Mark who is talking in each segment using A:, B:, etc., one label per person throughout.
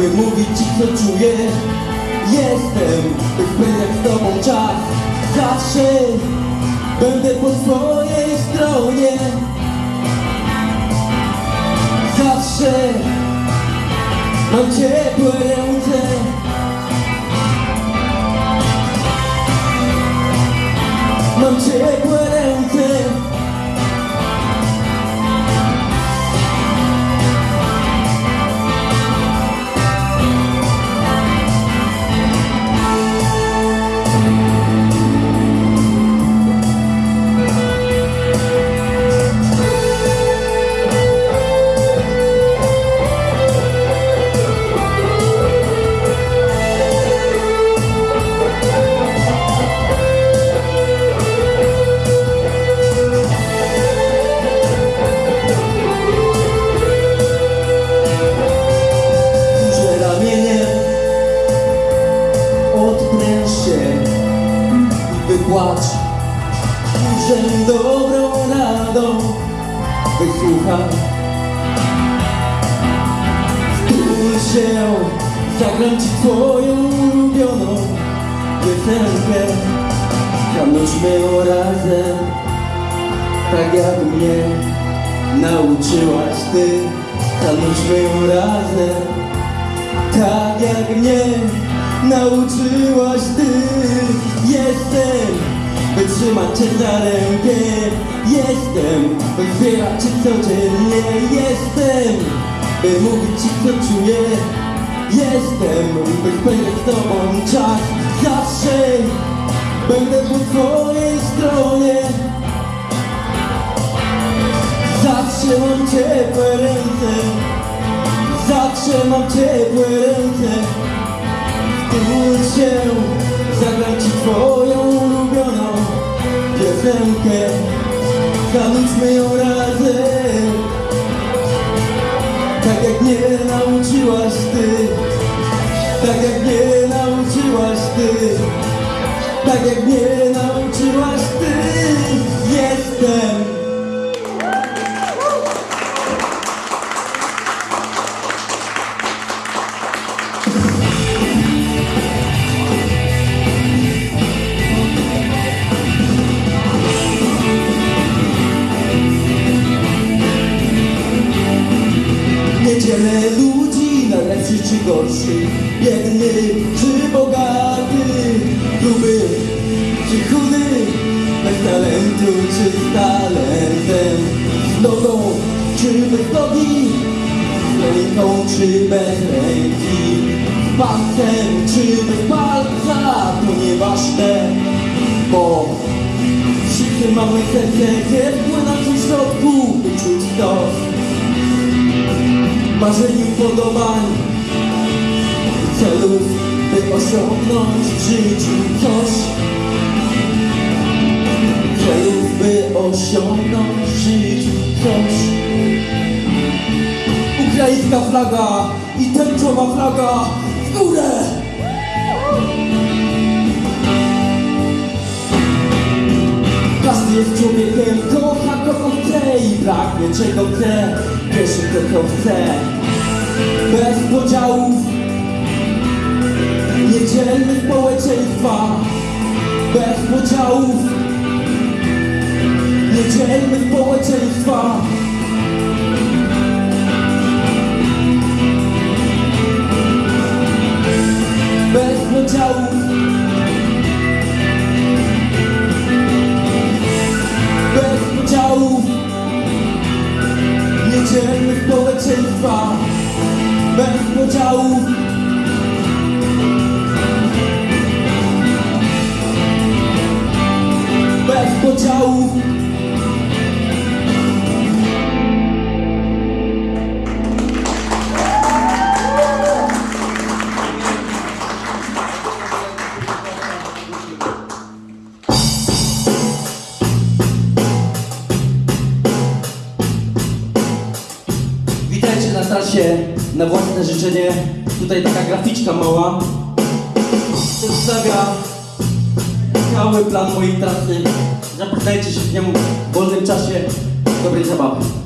A: by mówić ci co czuję. Jestem, by spędzać z tobą czas. Zawsze będę po twojej stronie. Zawsze mam ciepłe ręce. Mam ciepłe nauczyłaś ty. Zanudźmy ją razem tak jak mnie nauczyłaś ty. Jestem, by trzymać cię za rękę. Jestem, by wspierać cię codziennie. Jestem, by mówić ci co czuję. Jestem, by spędzać z tobą czas. Zawsze będę po twojej stronie Zawsze mam ciepłe ręce. Zawsze mam ciepłe ręce. Wtól się Zagram ci twoją ulubioną piosenkę. Zanudźmy ją razem. Tak jak mnie nauczyłaś ty. Tak jak mnie nauczyłaś ty. Tak jak mnie nauczyłaś ty. Jestem Dzielę ludzi na lepszych czy gorszych Biedny czy bogaty. Gruby czy chudy Bez talentu czy z talentem. Z nogą czy bez nogi? Z ręką czy bez ręki? Z palcem czy bez palca? To nieważne Bo wszyscy mamy serce Gdzie płynąć w środku By czuć to marzeń i podobań celów, by osiągnąć w życiu coś. Celów, by osiągnąć w życiu coś. Ukraińska flaga i tęczowa flaga w górę! Każdy jest człowiekiem, kocha kogo chce i pragnie czego chce Wierzy to co chce Bez podziałów. Nie dzielmy społeczeństwa. Bez podziałów. Nie dzielmy społeczeństwa dzielmy społeczeństwa Bez podziałów Bez własne życzenie. Tutaj taka graficzka mała. Przedstawia cały plan mojej trasy. Zapoznajcie się z nią w wolnym czasie. Dobrej zabawy.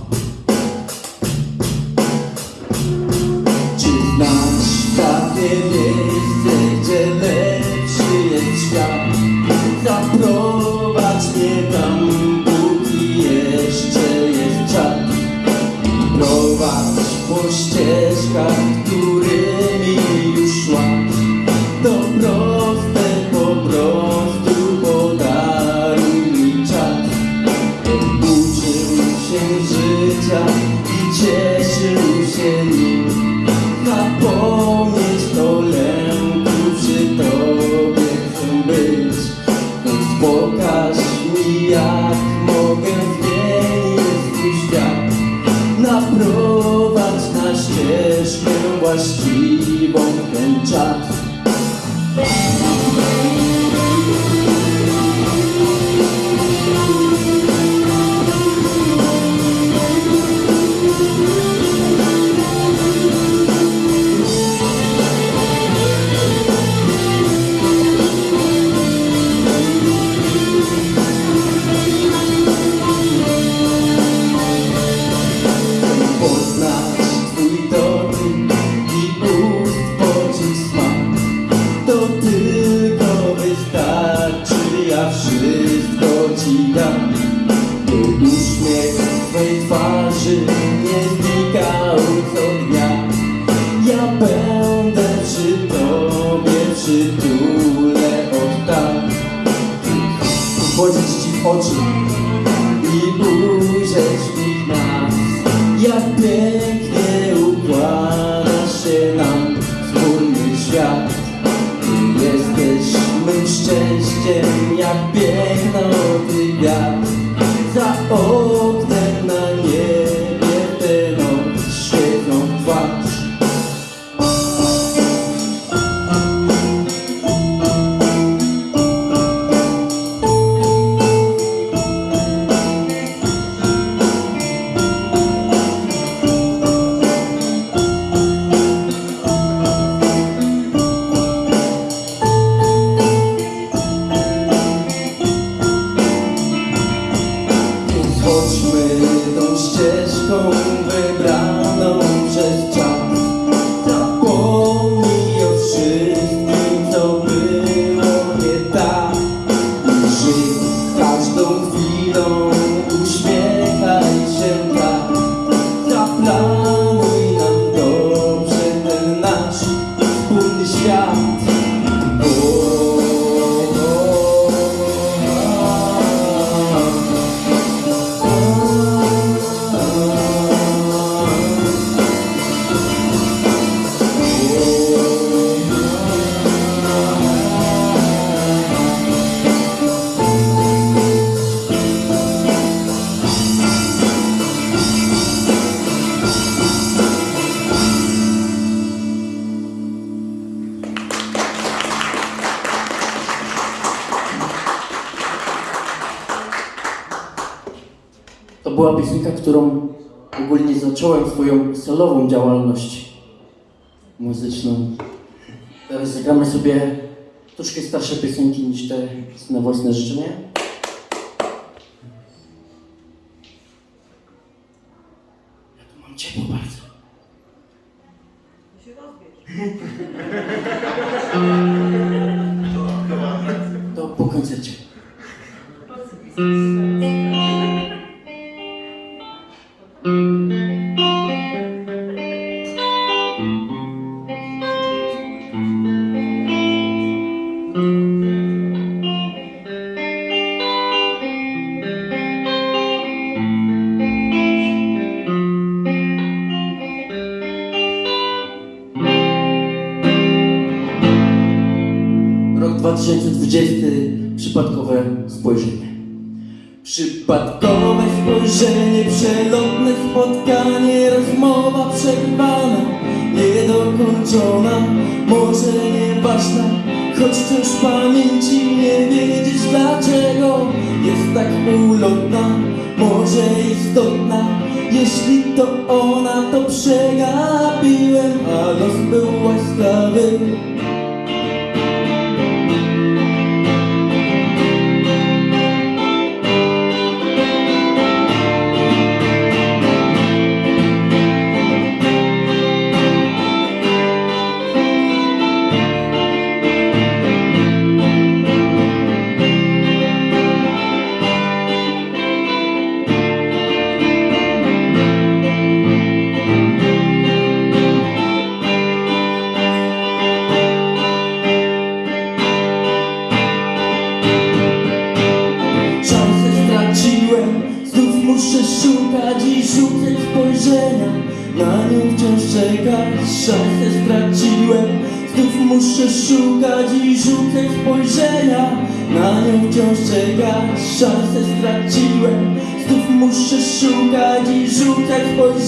B: Wciąż w pamięci nie wiedzieć dlaczego jest tak ulotna, może istotna, jeśli to ona, to przegapiłem, a los był łaskawy.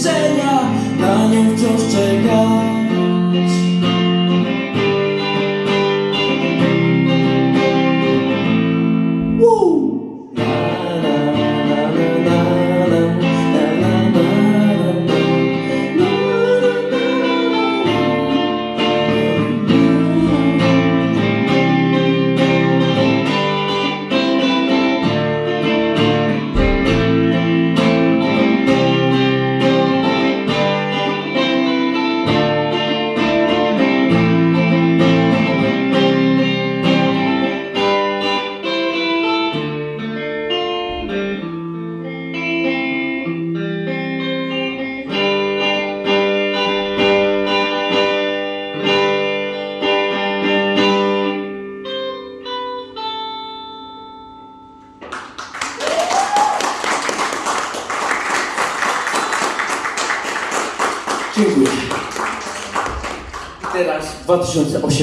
B: milczenia Na nią wciąż czeka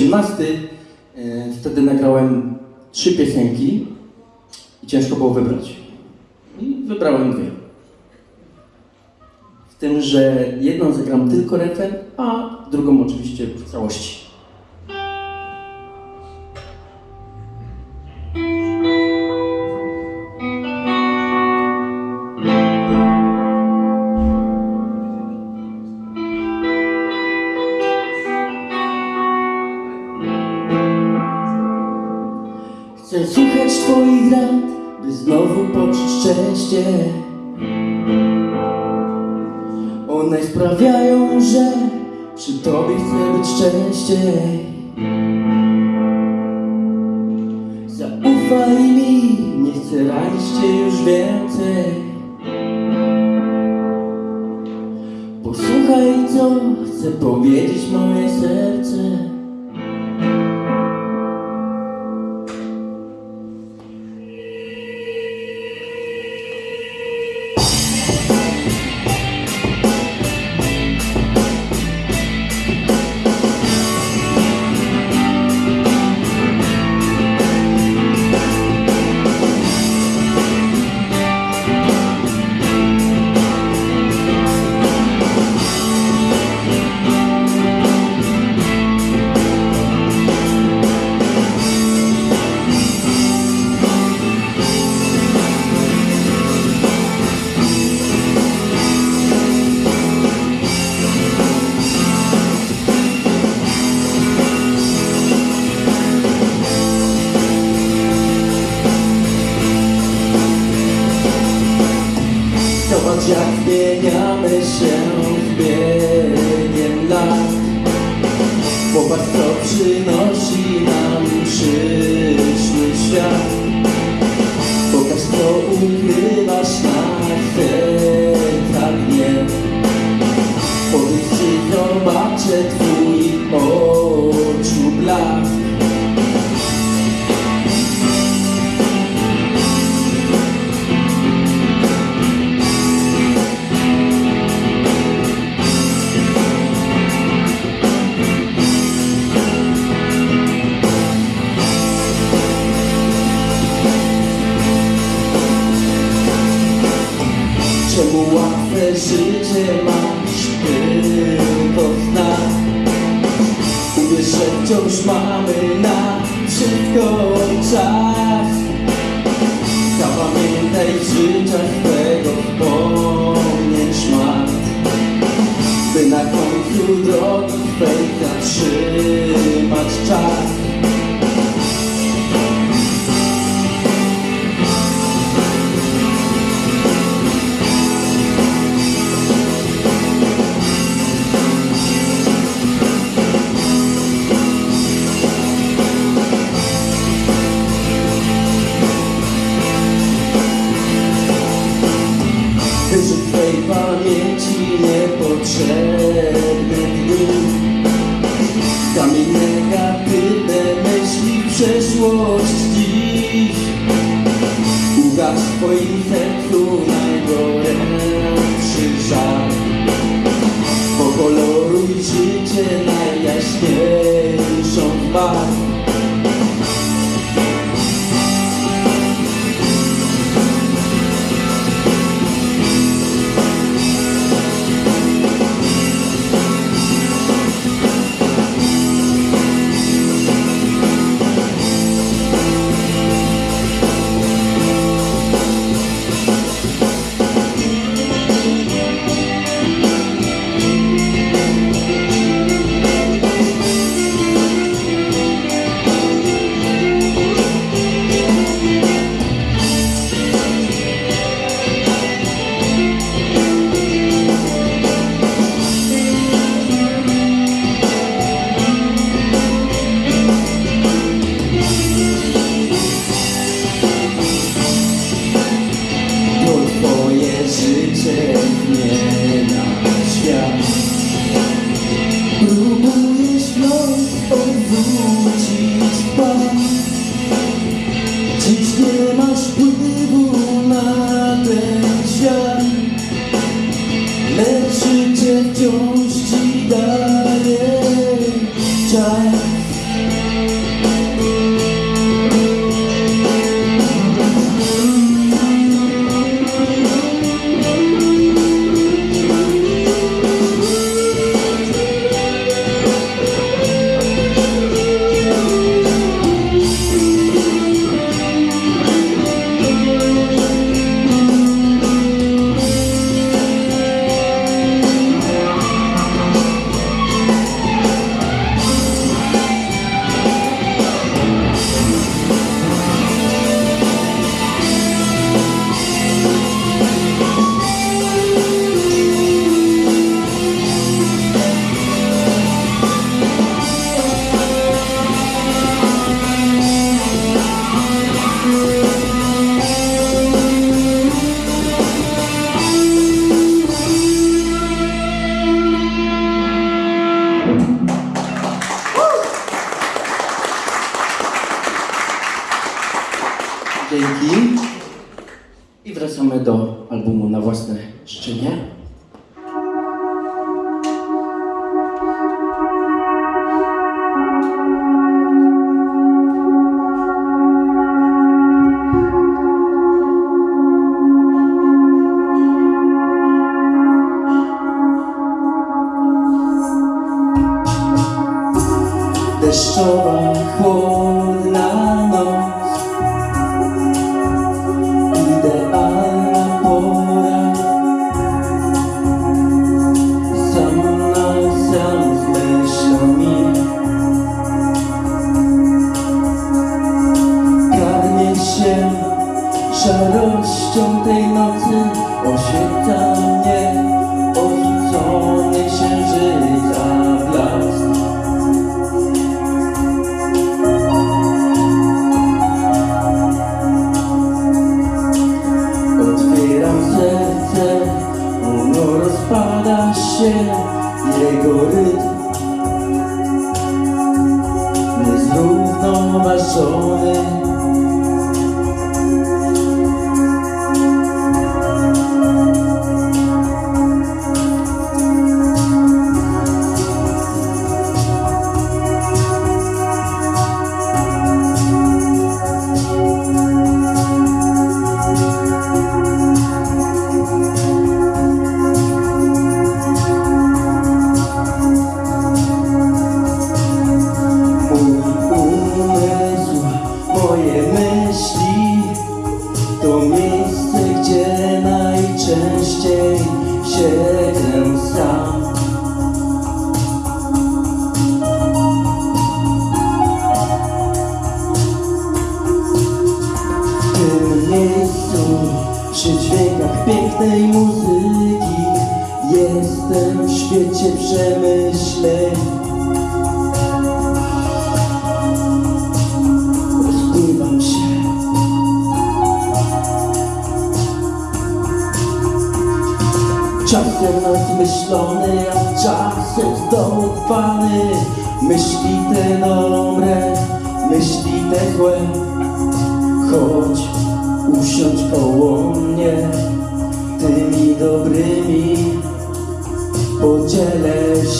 B: しまして Chcę słuchać Twoich rad, by znowu poczuć szczęście. One sprawiają, że przy Tobie chcę być częściej. Zaufaj mi, nie chcę ranić Cię już więcej. Posłuchaj, co chce powiedzieć moje serce.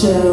B: Podzielę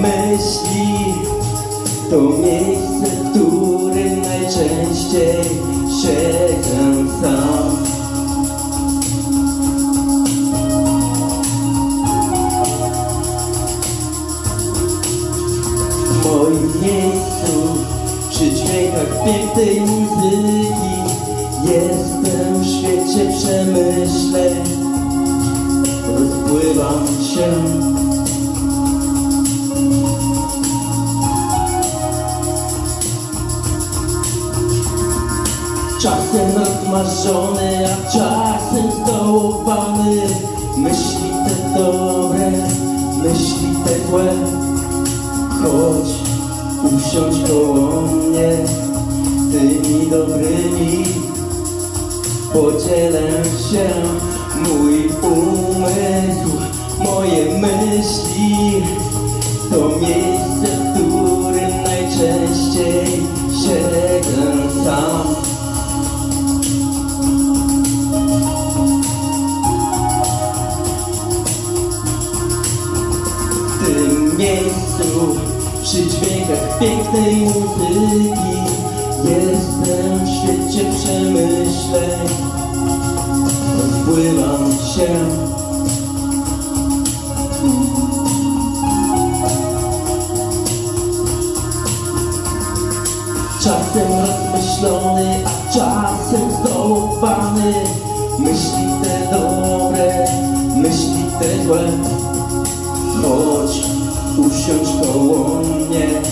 B: myśli. To miejsce, w którym najczęściej siedzę sam. W moim miejscu Przy dźwiękach pięknej muzyki Jestem w świecie przemyśleń. Rozpływam się Czasem rozmarzony, a czasem zdołowany Myśli te dobre, myśli te złe. Chodź, usiądź koło mnie Tymi dobrymi. Podzielę się Mój umysł, moje myśli. To miejsce, dźwiękach pięknej muzyki. Jestem w świecie przemyśleń. Rozpływam się. Czasem rozmyślony, a czasem zdołowany Myśli te dobre, myśli te złe. Chodź, usiądź koło mnie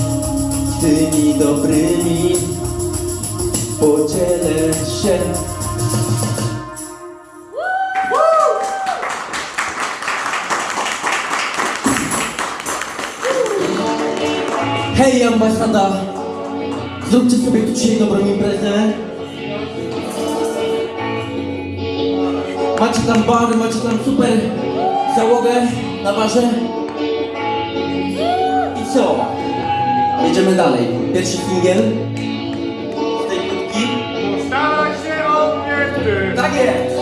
B: tymi dobrymi podzielę się. Hej ambasada, zróbcie sobie tu dzisiaj dobrą imprezę. Macie tam bar, macie tam super załogę na barze. Jedziemy dalej. Pierwszy singiel z tej płytki.
C: Staraj się o mnie ty!
B: Tak jest!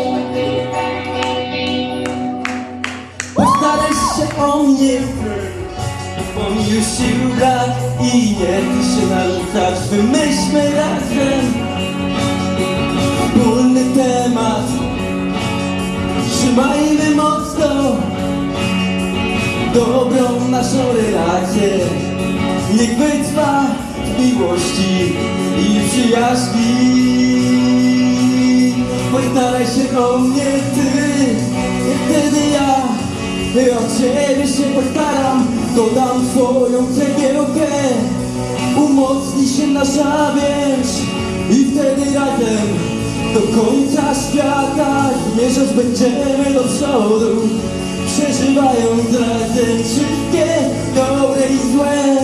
B: Postaraj się o mnie Bo mi już sił brak I nie chcę się narzucać Wymyślmy razem Wspólny temat Trzymajmy mocno Dobrą naszą relację. Niech wytrwa w miłości i przyjaźni. Postaraj się o mnie ty. Wtedy ja o ciebie się postaram. Dodam swoją cegiełkę. Umocni się nasza więź I wtedy razem do końca świata Zmierzać będziemy do przodu Przeżywając razem wszystkie dobre i złe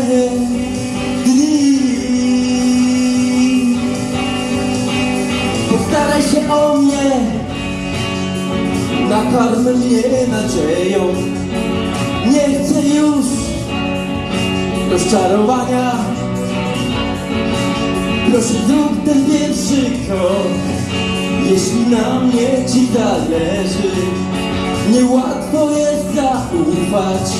B: dni. Postaraj się o mnie. Nakarm mnie nadzieją. Nie chcę już rozczarowania. Proszę zrób ten pierwszy krok. Jeśli na mnie ci zależy Niełatwo zaufać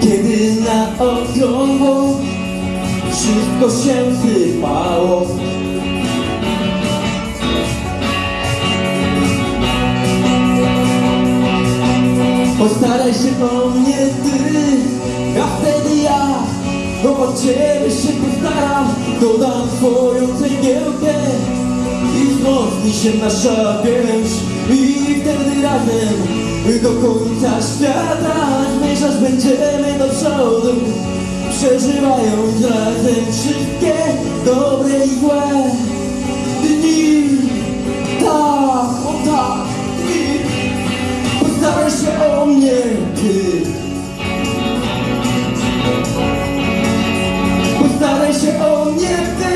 B: Kiedy na okrągło wszystko się sypało Postaraj się o mnie ty, a wtedy ja no o ciebie się postaram. Dodam swoją cegiełkę i wzmocni się nasza więź I wtedy razem do końca świata Zmierzać będziemy do przodu Przeżywając razem wszystkie dobre i złe. Dni Tak, o tak, dni. Postaraj się o mnie, ty. Postaraj się o mnie, ty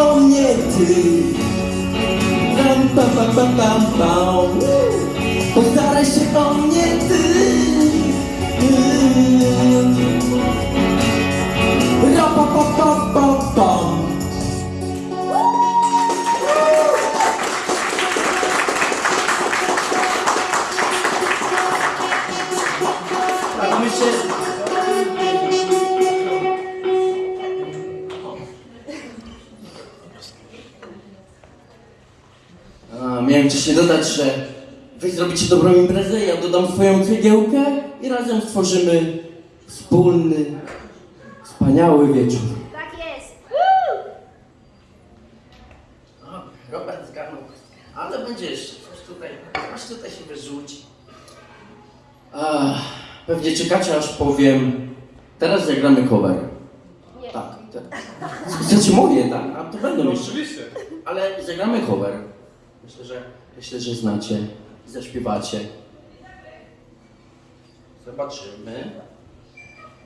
B: o mnie, ty Pam, pam, pam, pam, pam, pam Postaraj się o mnie, ty Ra, pa, pa, pa, pa, dobrą imprezę, ja dodam swoją cegiełkę i razem stworzymy wspólny, wspaniały wieczór.
D: Tak jest.
B: O, Robert zgarnął, ale będzie jeszcze coś tutaj, coś tutaj się wyrzuci. Ach, pewnie czekacie aż powiem, teraz zagramy cover.
D: Nie.
B: Tak, tak. Znaczy mówię, tak, a to będą jeszcze.
C: Oczywiście.
B: Ale zagramy cover. Myślę, że myślę, że znacie, zaśpiewacie. Zobaczymy.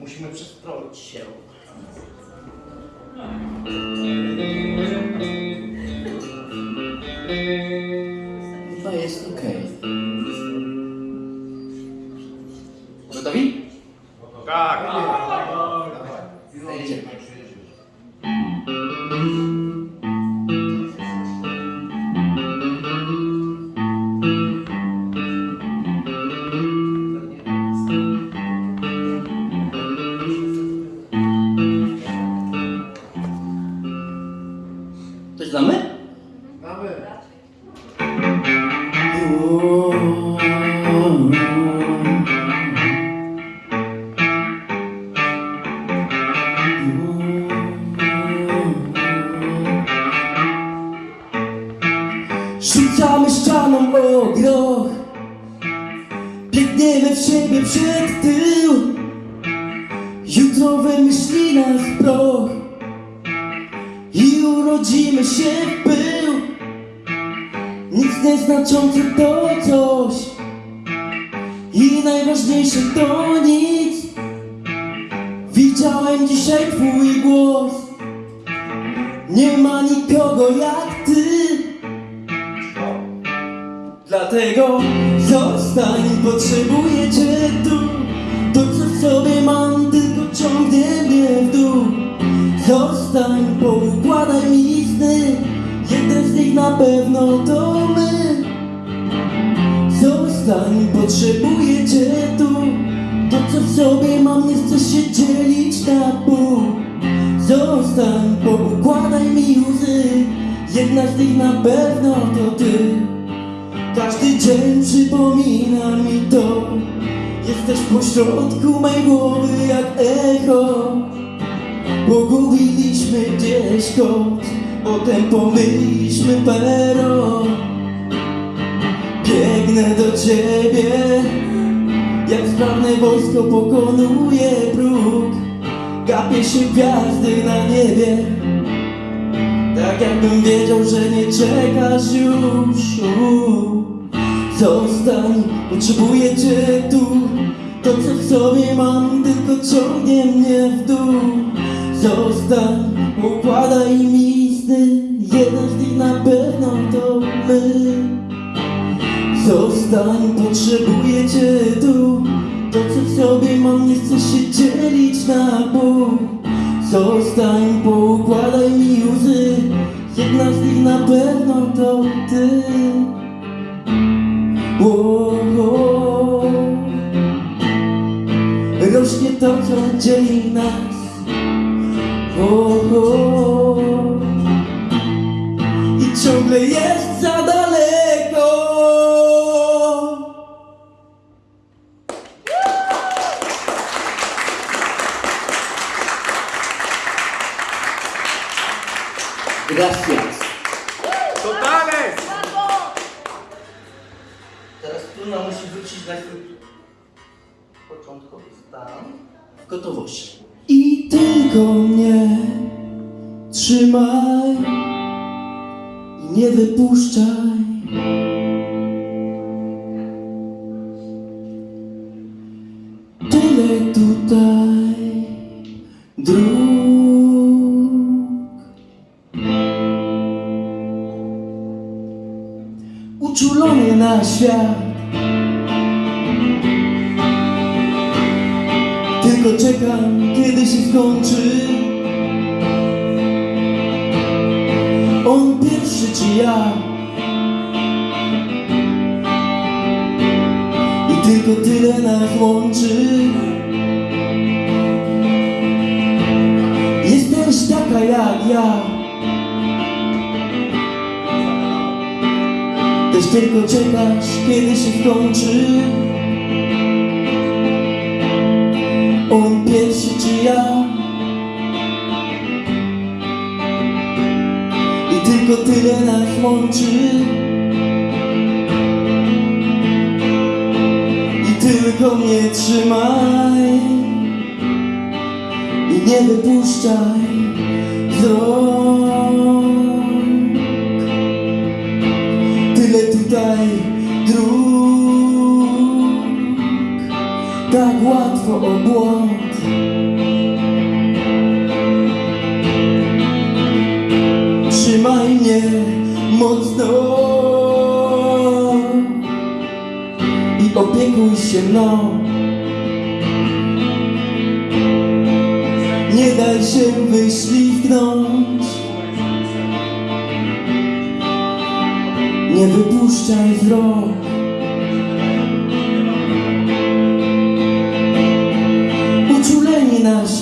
B: Musimy przestroić się. Chyba jest ok. Gotowi?
C: Tak.
B: Gapię się gwiazdy na niebie. Tak jakbym wiedział, że nie czekasz już. Zostań, potrzebuję cię tu. To co w sobie mam tylko ciągnie mnie w dół. Zostań, układaj mi sny Jeden z nich na pewno to my. Zostań, potrzebuję cię tu To co w sobie mam nie chcę się dzielić na pół Zostań, poukładaj mi łzy Jedna z nich na pewno to ty o, o. Rośnie to, co dzieli nas o. I ciągle jest za nie wypuszczaj. Tyle tutaj dróg. uczulony na świat. Skończy. On pierwszy czy ja? I tylko tyle nas łączy. I tylko mnie trzymaj. I nie wypuszczaj Tak łatwo o błąd. Trzymaj mnie mocno. I opiekuj się mną. Nie daj się wyślizgnąć. Nie wypuszczaj z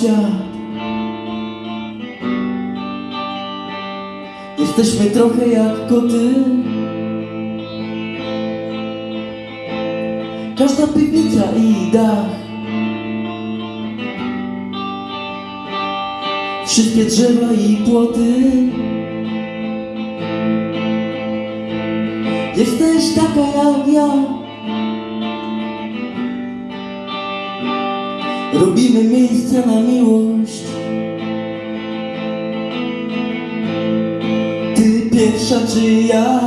B: świat Jesteśmy trochę jak koty. Każda piwnica i dach. Wszystkie drzewa i płoty. Jesteś taka jak ja Robimy miejsce na miłość. Ty pierwsza czy ja?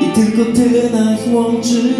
B: I tylko tyle nas łączy.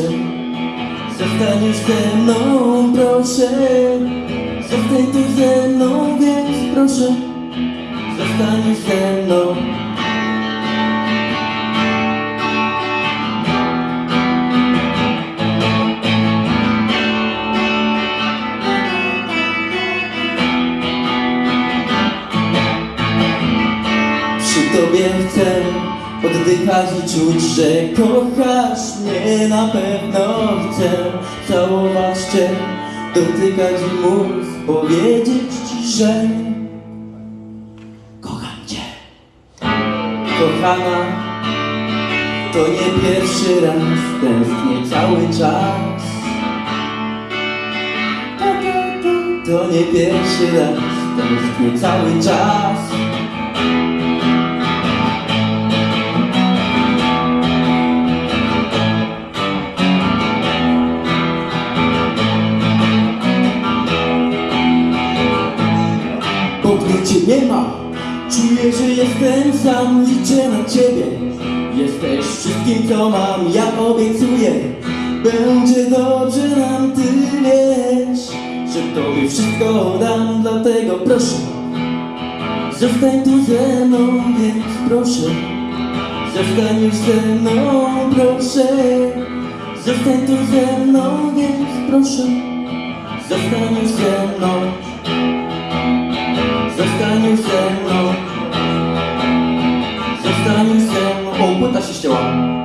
A: Proszę, zostań już ze mną Proszę, zostań tu ze mną Więc proszę, zostań już ze mną i czuć, że kochasz mnie na pewno chcę całować cię, dotykać i móc powiedzieć ci, że kocham cię. Kochana, to nie pierwszy raz, tęsknię cały czas. To nie pierwszy raz, tęsknię cały czas. Nie ma, czuję, że jestem sam, liczę na ciebie. Jesteś wszystkim, co mam, ja obiecuję. Będzie dobrze nam, ty wiesz, że tobie wszystko dam, dlatego proszę. Zostań tu ze mną, więc proszę. Zostań już ze mną, proszę. Zostań tu ze mną, więc proszę. Zostań już ze mną. Zostań już ze mną Zostań już ze mną O, płyta się ścięła Zostań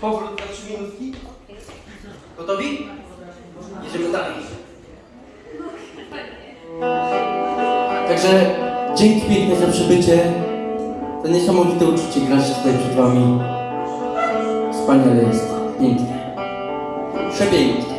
C: Powrót na trzy minutki. Gotowi? Jedziemy dalej.
B: Także dzięki piękne za przybycie. To niesamowite uczucie grać tutaj przed wami. Wspaniale jest. Pięknie. Przepięknie.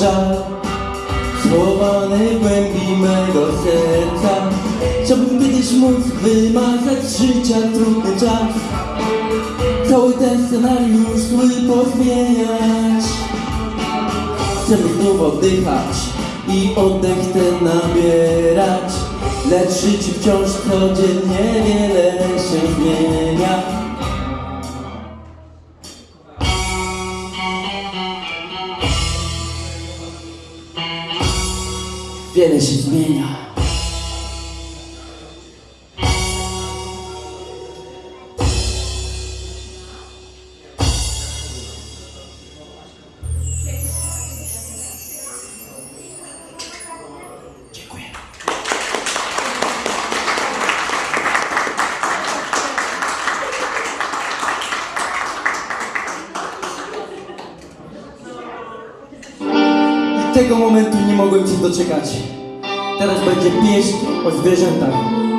B: żal Schowany w głębi mego serca. Chciałbym kiedyś móc wymazać z życia trudny czas. Cały ten scenariusz zły pozmieniać. Chcemy znów oddychać i oddech ten nabierać. Lecz życie wciąż codziennie wiele się zmienia. Génesis doczekać. Teraz będzie pieśń o zwierzętach,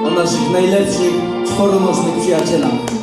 B: o naszych najlepszych czworonożnych przyjacielach.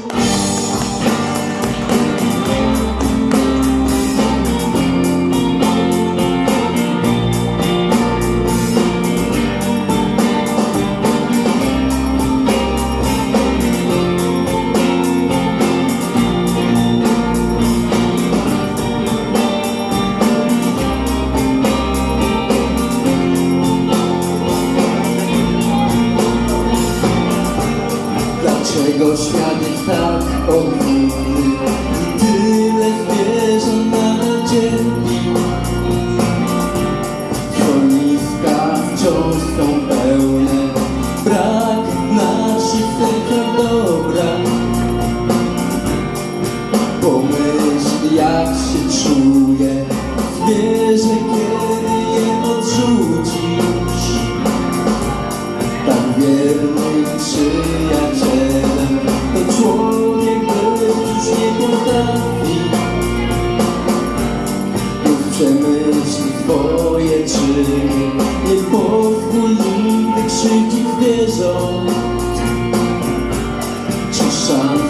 B: Twoje czyny. Nie pozwól mi te krzyki wierzą. Czy szans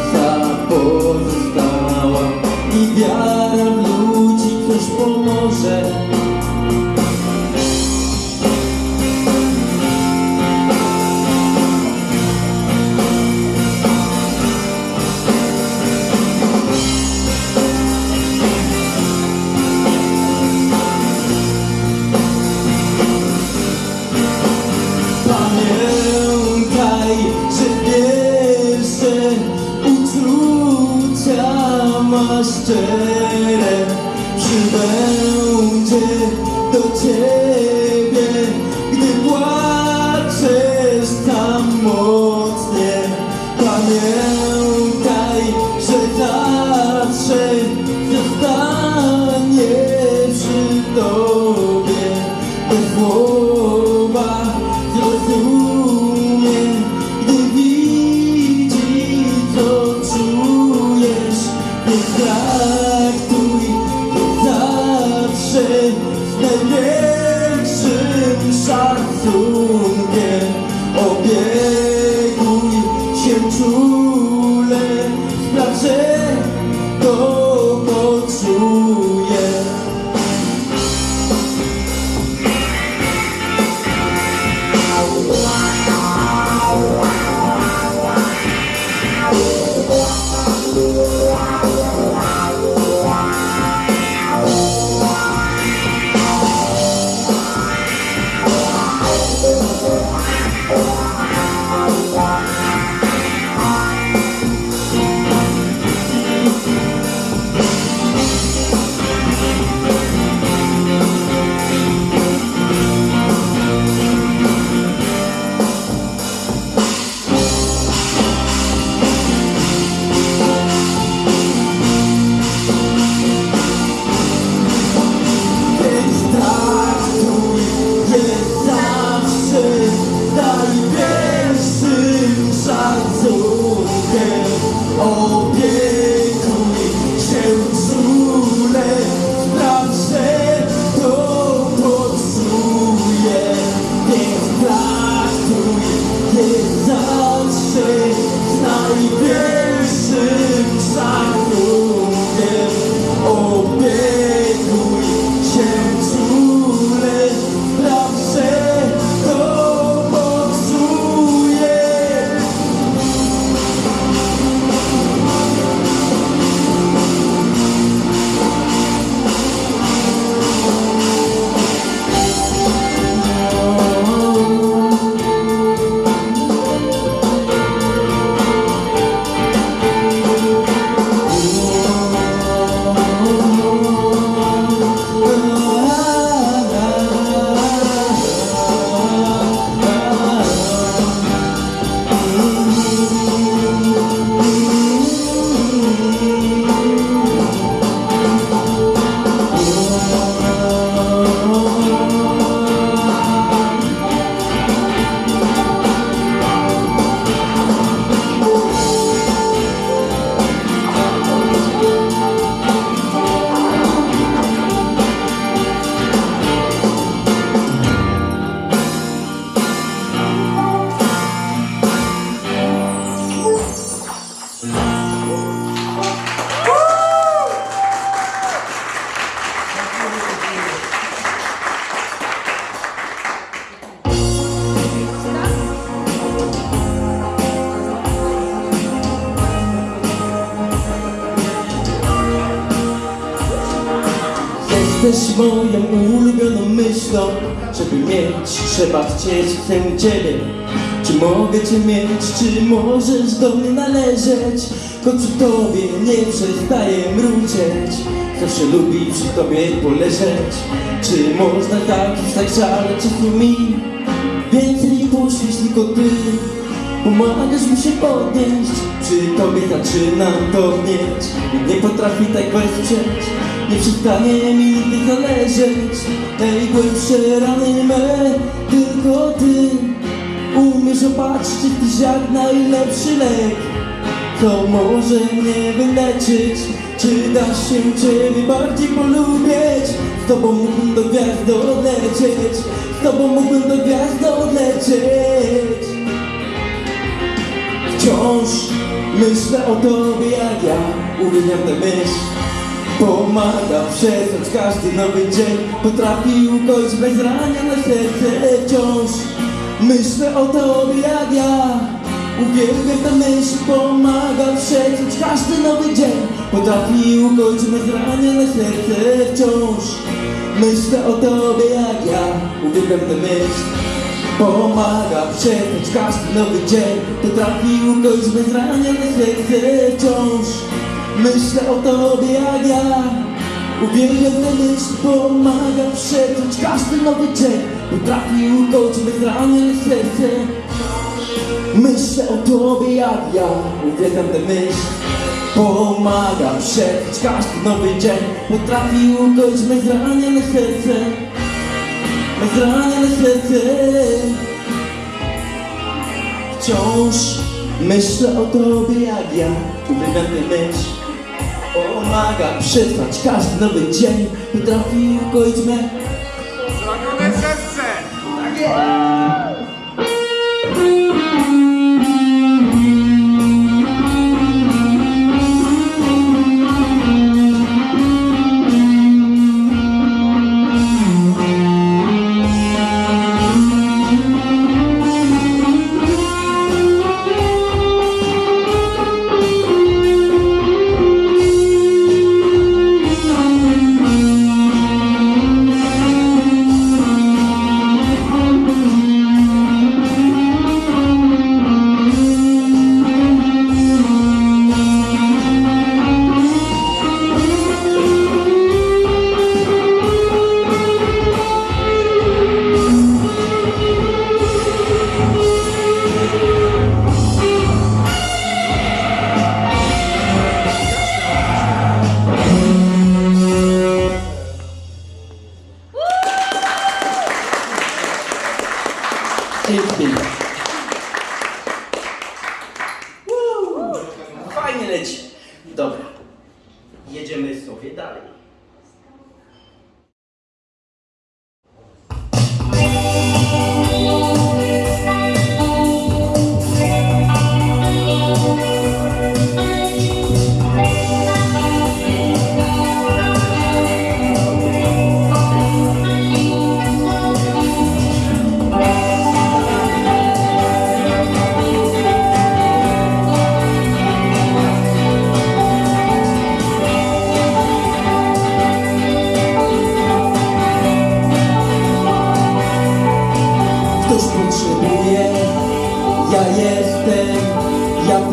B: chcę Ciebie. Czy mogę Cię mieć, czy możesz do mnie należeć? Przy Tobie nie przestaję mruczeć. Zawsze lubi przy Tobie poleżeć. Czy można tak żale czasu mi? Więcej poświeć tylko Ty. Pomagasz mi się podnieść. Przy Tobie zaczynam topnieć I nie potrafi tak wesprzeć. Nie przestanie mi nigdy zależeć. Najgłębsze rany me Tylko Ty Umiesz opatrzyć Tyś jak najlepszy lek. To może mnie wyleczyć. Czy da się Ciebie bardziej polubić Z Tobą mógłbym do gwiazd odlecieć. Z Tobą mógłbym do gwiazd odlecieć. Wciąż myślę o tobie jak ja Uwielbiam tę myśl Pomaga przetrwać każdy nowy dzień. Potrafi ukoić bezranione serce Wciąż. Myślę o tobie jak ja. Uwielbiam tę myśl Pomaga przetrwać każdy nowy dzień. Potrafi ukoić bezranione serce Wciąż. Myślę o tobie jak ja. Uwielbiam tę myśl Pomaga przetrwać każdy nowy dzień. Potrafi ukoić bezranione serce wciąż Myślę o tobie jak ja. Uwielbiam myśl Pomaga przetrwać każdy nowy dzień. Potrafi ukoić bezranione serce. Myślę o tobie jak ja. Uwielbiam tę myśl Pomaga przetrwać każdy nowy dzień. Potrafi ukoić bezranione serce. Bezranione serce. Wciąż myślę o tobie jak ja. Uwielbiam tę myśl Pomaga przetrwać każdy nowy dzień Potrafi ukoić me
D: Zranione serce! Tak jest!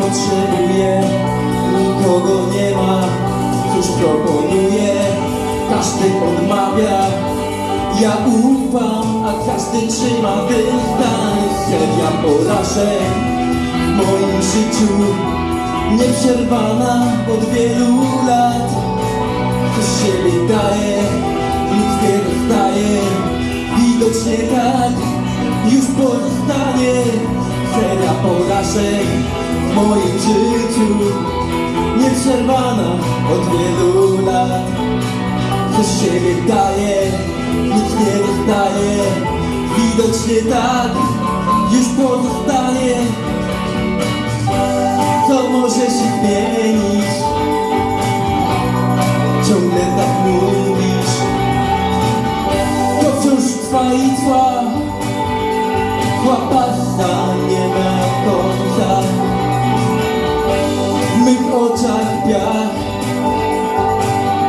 A: Ja potrzebuję, nikogo nie ma, cóż proponuję, każdy odmawia, ja ufam, a każdy trzyma dystans, seria porażek w moim życiu, nieprzerwana od wielu lat, coś siebie daje, nic nie dostaje, widocznie tak, już pozostanie seria porażek w moim życiu, nieprzerwana od wielu lat, coś siebie daje, nic nie dostaje, widocznie tak, już pozostanie, co może się zmienić, ciągle tak mówisz, to wciąż trwa i trwa. Ma końca W mych oczach piach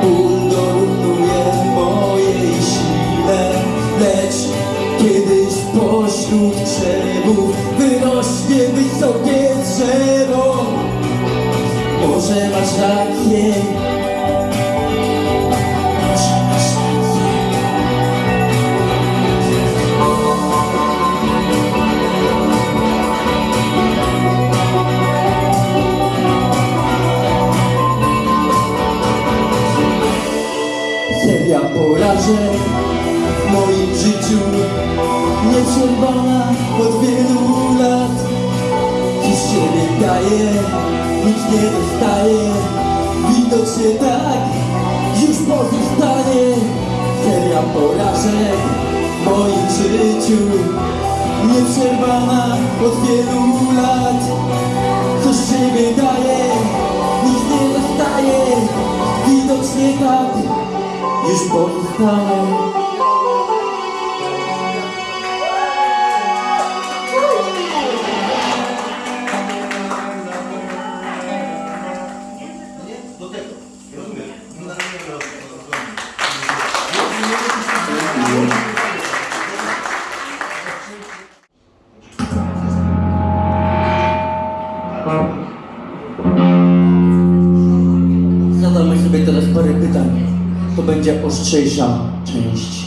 A: Ból dorównuje mojej sile. Lecz kiedyś pośród krzewów Wyrośnie wysokie drzewo. Może masz rację porażek w moim życiu Nieprzerwana od wielu lat. Dziś siebie daje, nic nie dostaje Widocznie tak, już pozostanie Seria porażek w moim życiu Nieprzerwana od wielu lat. Coś siebie daje, nic nie dostaje Widocznie tak, już pozostanie
C: Do
B: będzie ostrzejsza część.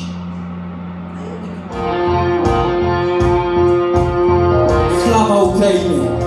B: Sława Ukrainie!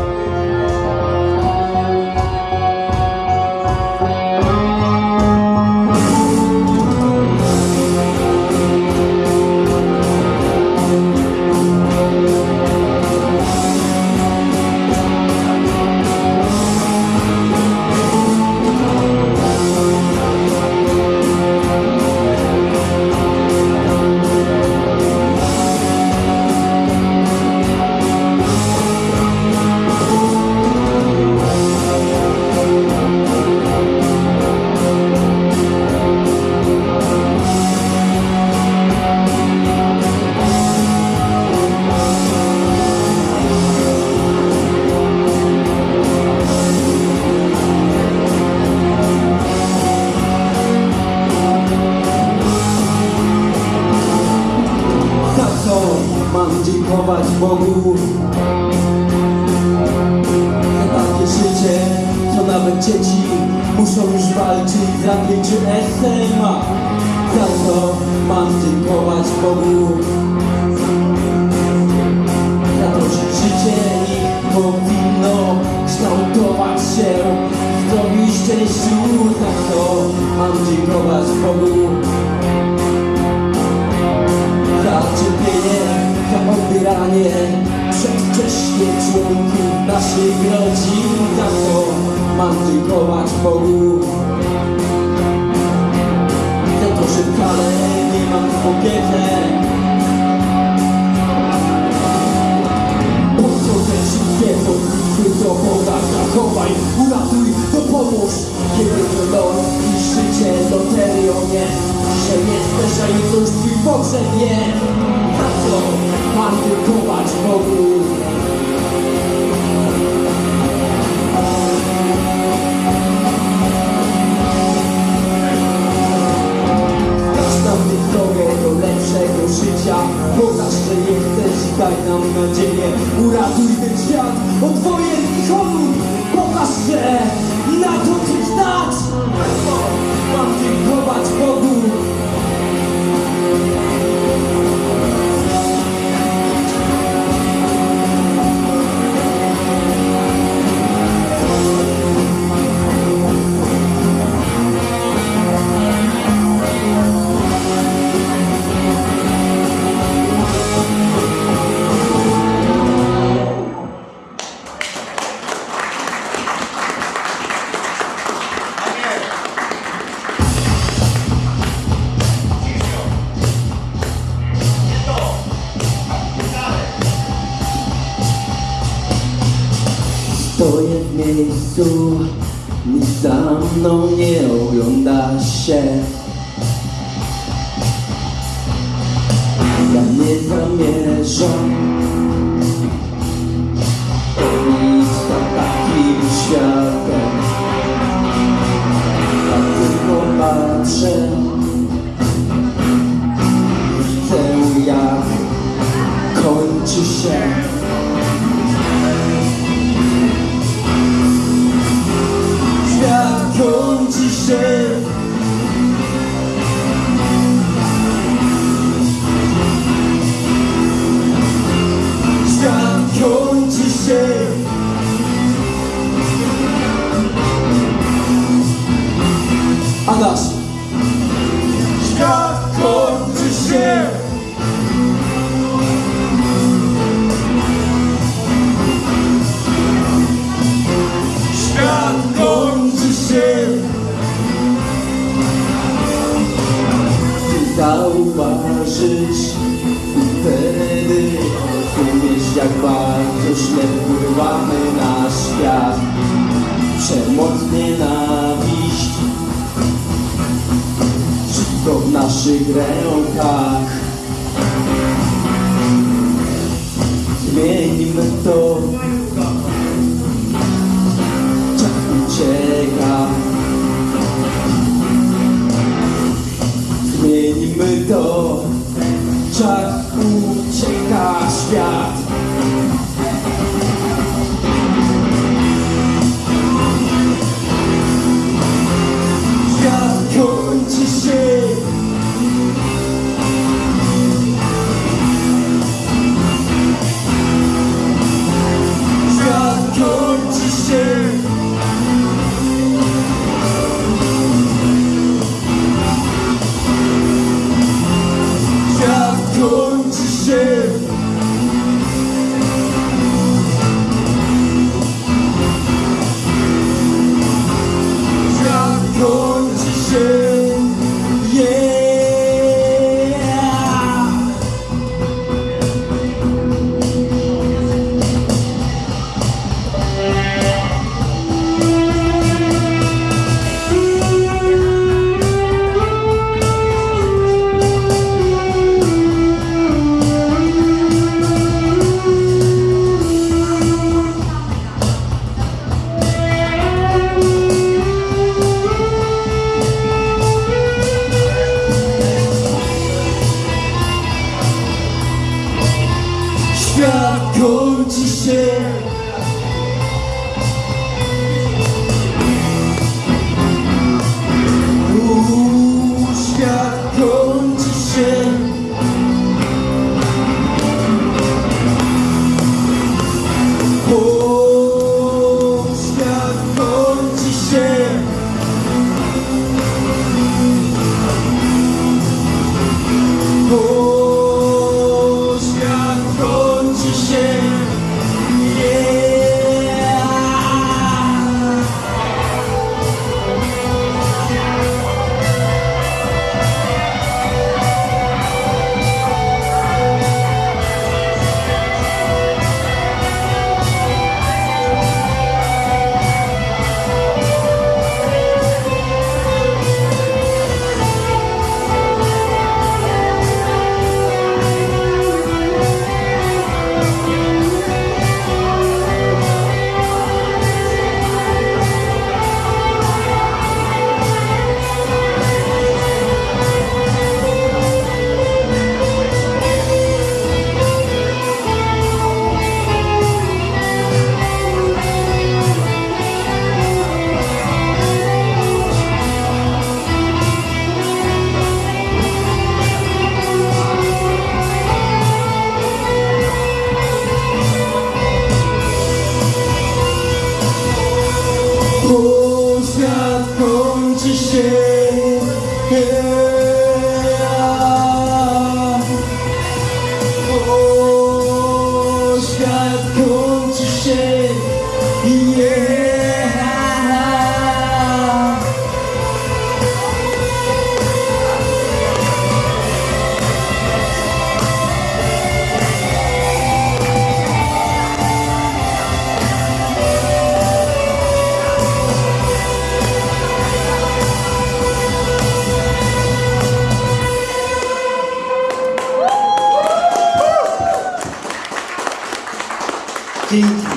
D: Thank.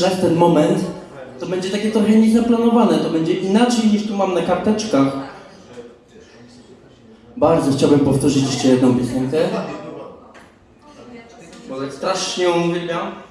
B: jeszcze ten moment, to będzie takie trochę niezaplanowane, to będzie inaczej niż tu mam na karteczkach. Bardzo chciałbym powtórzyć jeszcze jedną piosenkę, bo tak strasznie ją uwielbiam.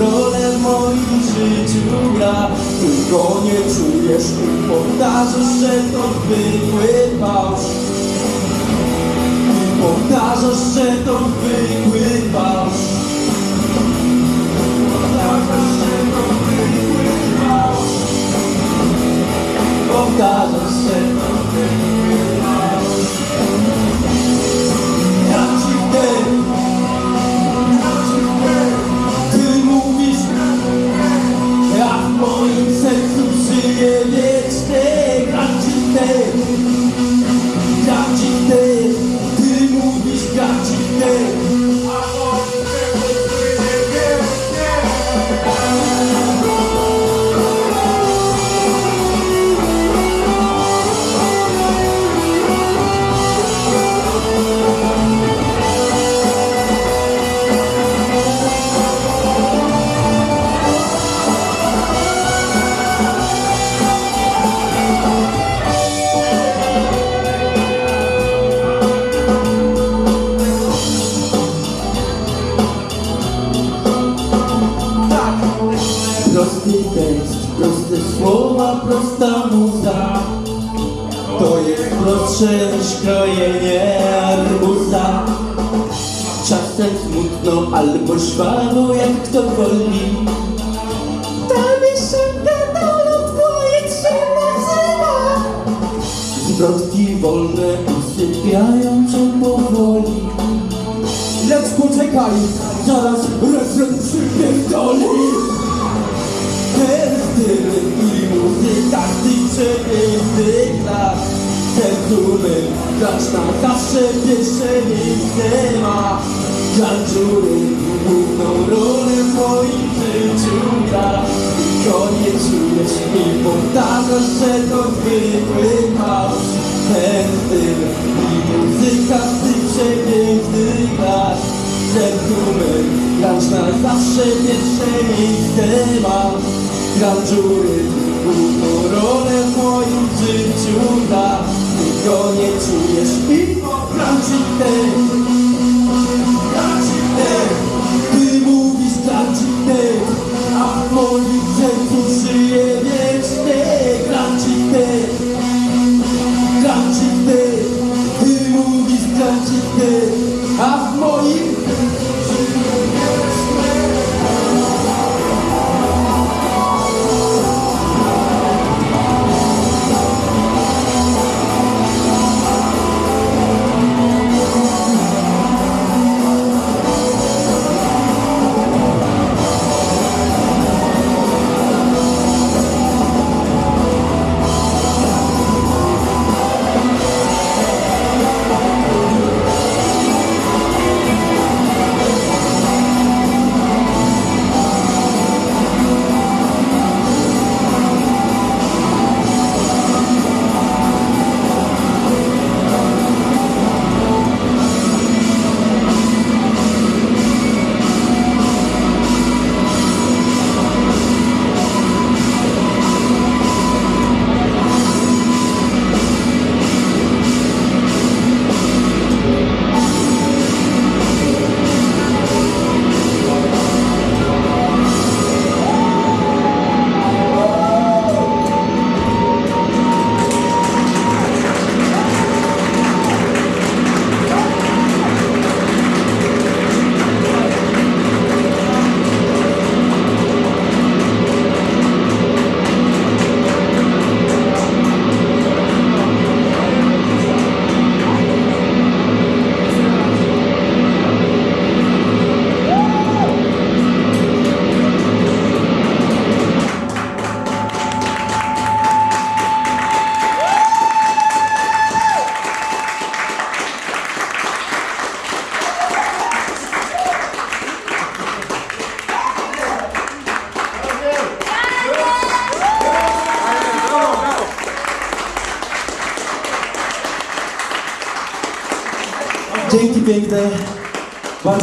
B: Rolę w moim życiu gra. Tylko nie czujesz i powtarzasz, że to zwykły fałsz I powtarzasz, że to zwykły fałsz Powtarzasz, że to zwykły fałsz Powtarzasz, że to zwykły fałsz niż krojenie arbuza. Czasem smutno albo żwawo, jak kto woli. Tam jeszcze gadolot powietrze nazywa. Zwrotki wolne usypiają cię powoli. Lecz poczekaj, zaraz refren przypierdoli Teksty i muzyka z tych przepięknych Ten kluby gracz na zawsze pierwsze miejsce ma. Glandziury główną rolę w moim życiu gra. Konie czujesz mi powtarzasz, że to zwykły chaos. Ten styl i muzyka z tych przepięknych lat Ten numer gracz na zawsze pierwsze miejsce ma. Glandziury główną rolę w moim życiu gra Nie czujesz. I popraci ten ty mówisz Krancik Ted, a w moim sercu żyje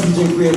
B: Bardzo dziękuję,